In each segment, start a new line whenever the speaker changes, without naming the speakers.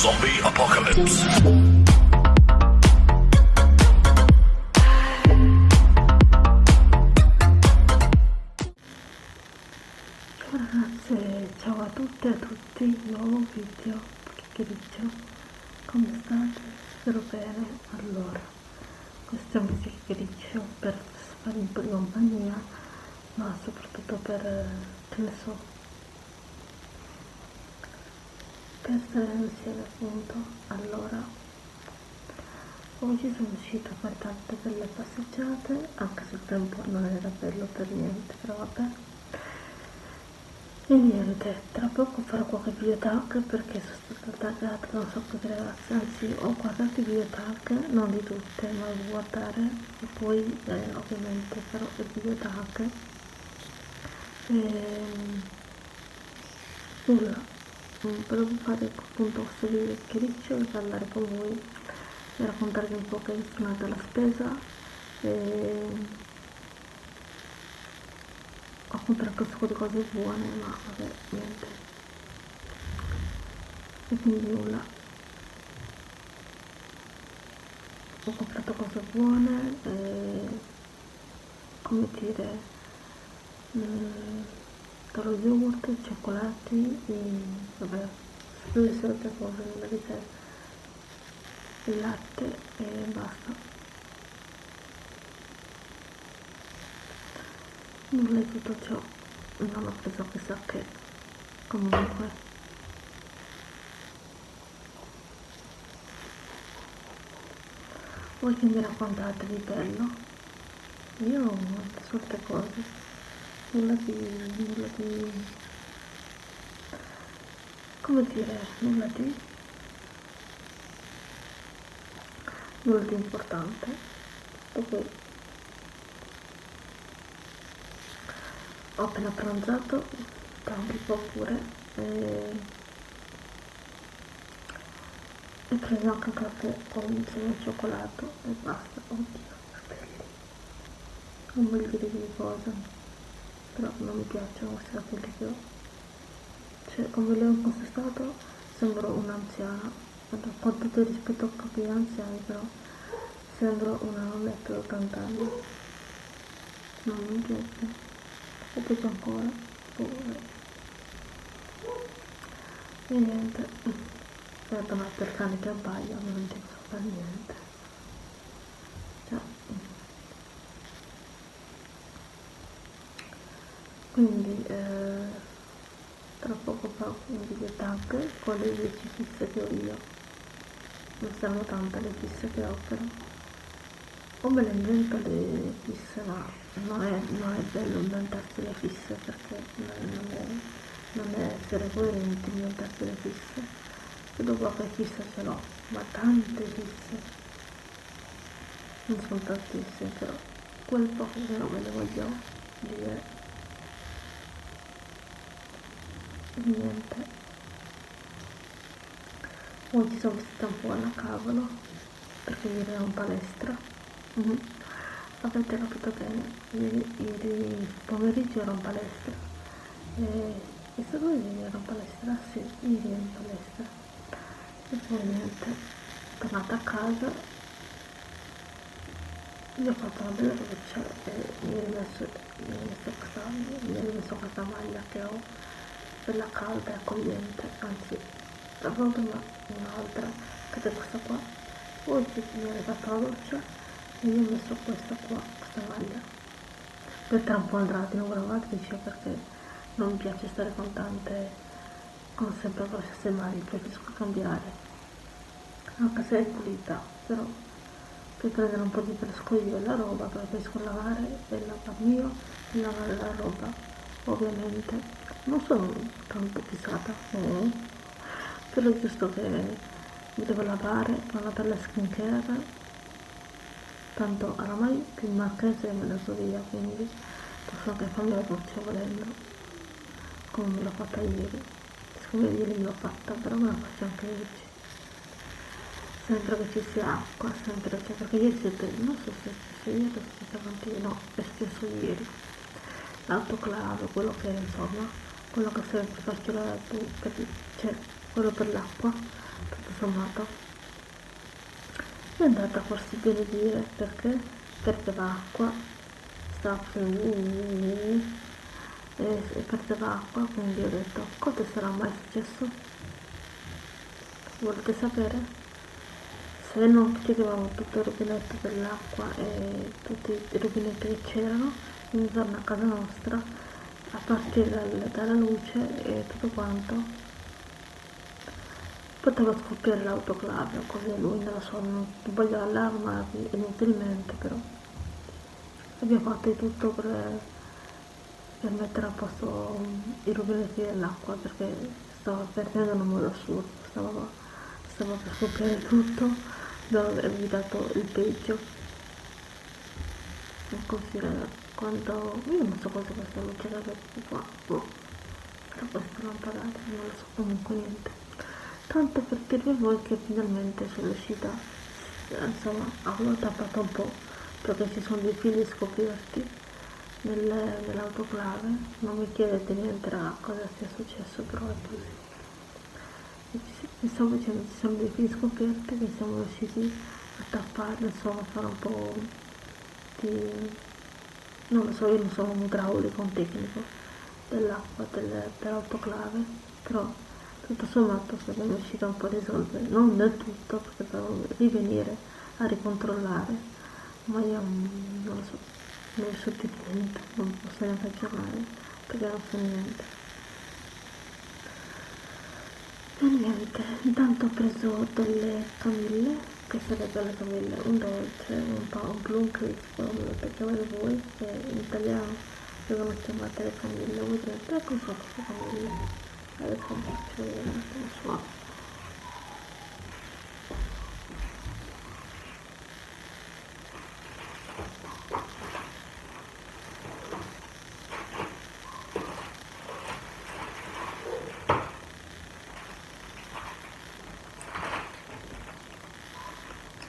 Zombie Apocalypse.
Ciao ragazze, ciao a tutte e a tutti, nuovo video, chiacchiericcio, come state? Spero bene, allora, questo è un video chiacchiericcio per farvi di compagnia, ma soprattutto per, eh, che ne so, per stare insieme appunto, allora, oggi sono uscita fare tante belle passeggiate, anche se il tempo non era bello per niente, però vabbè, e niente, tra poco farò qualche video tag perché sono stata taggata da un sacco di ragazze, anzi ho guardato i video tag, non di tutte, ma devo guardare. E poi eh, ovviamente farò il video tag. E, nulla, mm, volevo fare appunto questo video chiariccio e parlare con voi e raccontarvi un po' che è stata la spesa e ho comprato un sacco di cose buone ma vabbè niente. E quindi nulla. Ho comprato cose buone e come dire mh, dallo yogurt, cioccolati e vabbè le solite cose non vedete il latte e basta. Nulla di tutto ciò non ho preso chissà che comunque. Voi che mi raccontate di bello? Io ho molte solte cose nulla di nulla di come dire nulla di nulla di importante. Tutto ho appena pranzato tra un po' pure e, e preso anche qualche con insieme al cioccolato e basta. Oddio non voglio dire di cosa però non mi piacciono questi capelli che ho cioè come li ho conquistato sembro un'anziana con tutto il rispetto a capelli anziani però sembro una nonnetta di 80 anni. Non mi piace. Ho preso ancora pure e niente. Ma per cane che abbaia non ti fa niente cioè. Quindi eh, tra poco farò un video tag con le 10 fisse che ho io. Non saranno tante le fisse che ho però. O me le invento le fisse ma non è, non è bello inventarsi le fisse perché non è, non è essere coerenti inventarsi le fisse. Dopo qualche fissa ce l'ho ma tante fisse. Non sono tantissime però quel poco che non me le voglio dire niente oggi sono vestita un po' alla cavolo perché ieri ero in palestra Mm -hmm. Avete capito bene, ieri, ieri pomeriggio ero in palestra. E, è stato ieri ero in palestra? Sì, ieri ero in palestra. E poi niente, tornata a casa, mi ho fatto una bella doccia e mi ho rimesso, mi ho rimesso, questa, mi ho rimesso questa maglia che ho, bella calda e accogliente, anzi, avevo prima un'altra, che è questa qua. Oggi mi ho rifatto la doccia io ho messo questa qua questa maglia poi tra un po' andrà di nuovo lavatrice perché non mi piace stare con tante con sempre con le stesse maglie preferisco cambiare anche se è pulita però per prendere un po' di fresco io la roba preferisco lavare e lavarmi io e lavare la roba ovviamente. Non sono tanto fissata no. però è giusto che mi devo lavare una bella skincare. Tanto oramai il marchese me l'ha so via quindi posso anche farmi la doccia volendo come me l'ho fatta ieri. Siccome ieri l'ho fatta però me la faccio anche oggi. Sempre che ci sia acqua sempre che perché ieri siete non so se è stesso ieri o se stamattina no è stesso ieri l'autoclave quello che insomma quello che serve per farci la cioè quello per l'acqua tutto sommato. È andata forse bene dire perché? Perdeva acqua stava e perdeva acqua quindi ho detto cosa sarà mai successo? Volete sapere? Se non chiudevamo tutto il rubinetto dell'acqua e tutti i rubinetti che c'erano intorno a casa nostra a partire dal, dalla luce e tutto quanto poteva scoppiare l'autoclave così lui non lo so non voglio allarmarvi inutilmente però abbiamo fatto di tutto per, per mettere a posto i rubinetti dell'acqua perché stava perdendo in un modo assurdo stava, stava per scoppiare tutto avervi dato il peggio. Non considera quando io non so cosa questa luce da qua boh. però questa lampadata non lo so comunque niente tanto per dirvi voi che finalmente sono uscita insomma avevo tappato un po' perché ci sono dei fili scoperti nel, nell'autoclave non mi chiedete niente raga cosa sia successo però è così mi stavo dicendo ci sono dei fili scoperti che siamo riusciti a tapparli insomma a fare un po' di non lo so io non sono un idraulico un tecnico dell'acqua del, dell'autoclave però tutto sommato siamo riusciti un po' a risolvere non del tutto perché devo rivenire a ricontrollare ma io non lo so non so di niente non posso neanche aggiornare perché non so niente e niente. Intanto ho preso delle camille che sarebbero le camille un dolce un po' un plum crisp come lo chiamate voi che in italiano vengono chiamate le camille. Voi direte ecco so queste camille adesso vi faccio vedere un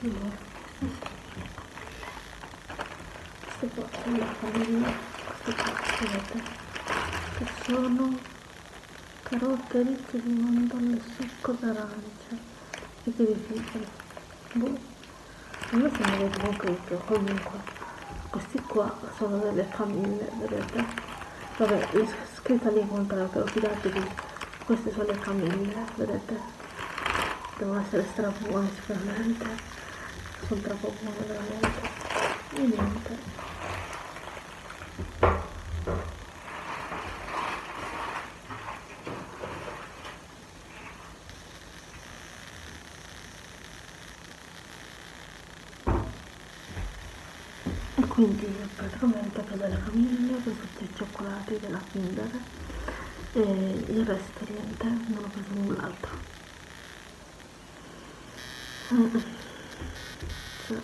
suono queste qua sono la famiglia queste qua vedete che sono carote ricche di mandorle succo d'arancia e che difficile boh a me sembra che comunque comunque questi qua sono delle famiglie vedete vabbè è scritta lì però fidatevi queste sono le famiglie vedete? Devono essere stra buone sicuramente sono troppo buone veramente. E niente. Quindi praticamente ho preso le famiglie, ho tutti i cioccolati della Kinder e il resto niente, non ho preso null'altro. Mm. Cioè.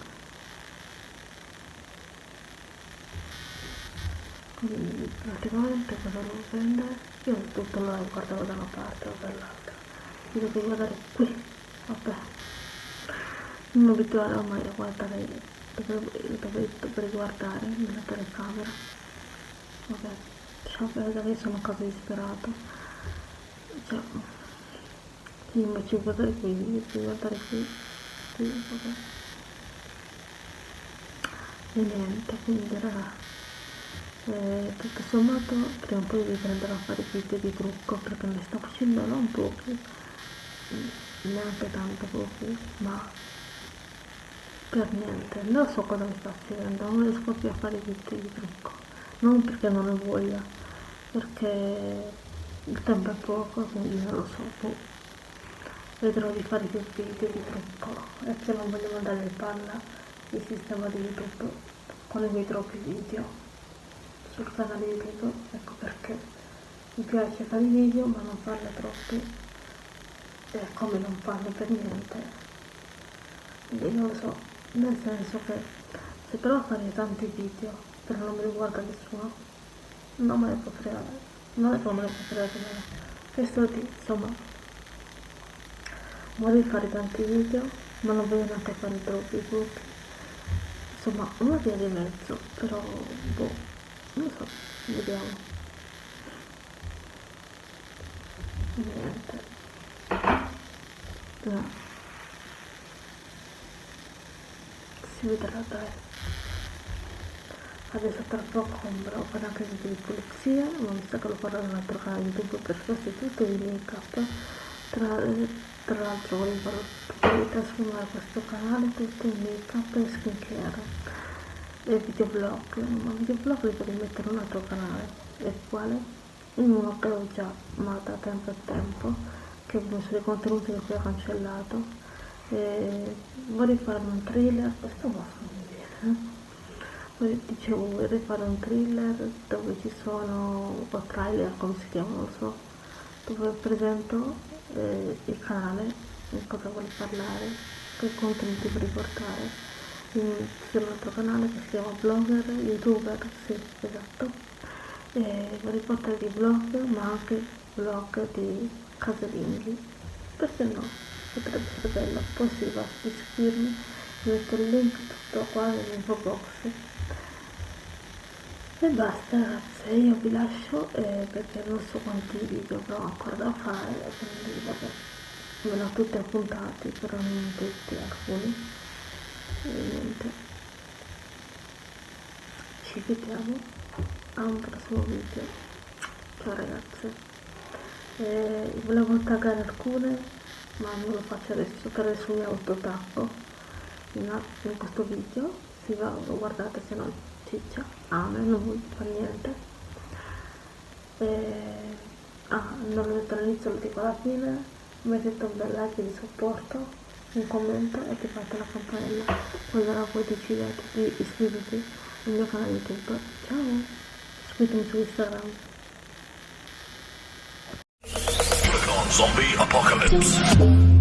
Quindi praticamente cosa devo prendere? Io tutto lo guardavo da una parte o dall'altra. Io devo guardare qui, vabbè. Non mi abituerò mai a guardare dove, dove, dove guardare nella telecamera vabbè diciamo che adesso sono quasi disperato cioè sì, invece di guardare qui invece di guardare qui qui vabbè e niente quindi raga eh, tutto sommato prima o poi riprenderò a fare video di trucco perché ne sto facendo non pochi neanche tanto pochi ma per niente. Non so cosa mi sta succedendo non riesco più a fare video di trucco. Non perché non ne voglia perché il tempo è poco quindi non lo so boh. vedrò di fare più video di trucco. E che non voglio mandare in palla il sistema di youtube con i miei troppi video sul canale youtube ecco perché. Mi piace fare video ma non farne troppi e come non farne per niente. Quindi non lo so nel senso che se però fare tanti video però non mi riguarda nessuno non me ne può fregare non è non me ne può fregare questo di insomma voglio fare tanti video ma non voglio neanche fare troppi gruppi. Insomma una via di mezzo però boh non so vediamo niente no. si vedrà dai adesso tra poco comprerò una casa di pulizia ma mi sa che lo farò in un altro canale youtube per sostituto di make up tra, tra l'altro volevo trasformare questo canale tutto in make up e skincare e videoblog ma videoblog li voglio mettere un altro canale. E quale? uno che ho già ma da tempo a tempo che ho dei contenuti che ho cancellato. E vorrei fare un thriller questo va bene dicevo vorrei fare un thriller dove ci sono o trailer come si chiama non so dove presento eh, il canale in cosa vuole parlare che contenuti vuole portare un altro canale che si chiama blogger youtuber sì esatto. E vorrei portare di blog ma anche blog di casalinghi perché no potrebbe essere bello. Poi si va a iscrivermi metto il link tutto qua nell'info box. E basta ragazze io vi lascio eh, perché non so quanti video avrò ancora da fare quindi vabbè me ne ho tutti appuntati però non tutti alcuni e niente. Ci vediamo a un prossimo video. Ciao ragazze. Eh, volevo taggare alcune ma non lo faccio adesso per adesso mi autotappo in, in questo video si va guardate se no ciccia. Ame non fa niente. E, ah non l'ho detto all'inizio lo dico alla fine mettete un bel like di supporto un commento e attivate la campanella. Quando voi decidete di iscrivervi al mio canale youtube. Ciao! Seguitemi su instagram.
Zombie Apocalypse.